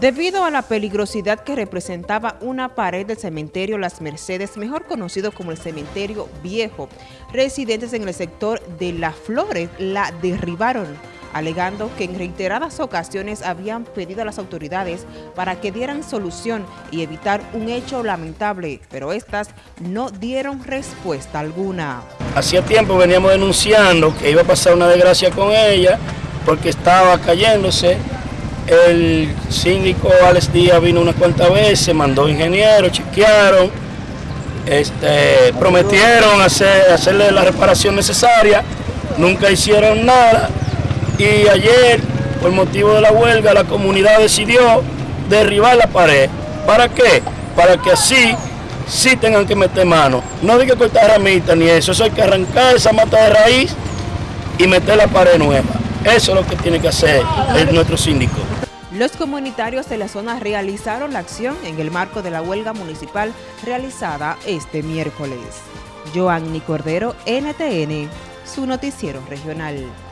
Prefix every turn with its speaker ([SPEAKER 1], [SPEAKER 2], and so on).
[SPEAKER 1] Debido a la peligrosidad que representaba una pared del cementerio Las Mercedes, mejor conocido como el cementerio viejo, residentes en el sector de Las Flores la derribaron, alegando que en reiteradas ocasiones habían pedido a las autoridades para que dieran solución y evitar un hecho lamentable, pero estas no dieron respuesta alguna.
[SPEAKER 2] Hacía tiempo veníamos denunciando que iba a pasar una desgracia con ella porque estaba cayéndose el síndico Alex Díaz vino unas cuantas veces, mandó ingenieros, chequearon, este, prometieron hacer, hacerle la reparación necesaria, nunca hicieron nada y ayer, por motivo de la huelga, la comunidad decidió derribar la pared. ¿Para qué? Para que así sí tengan que meter mano. No hay que cortar ramitas ni eso, eso hay que arrancar esa mata de raíz y meter la pared nueva. Eso es lo que tiene que hacer nuestro síndico.
[SPEAKER 1] Los comunitarios de la zona realizaron la acción en el marco de la huelga municipal realizada este miércoles. Joanny Cordero, NTN, su noticiero regional.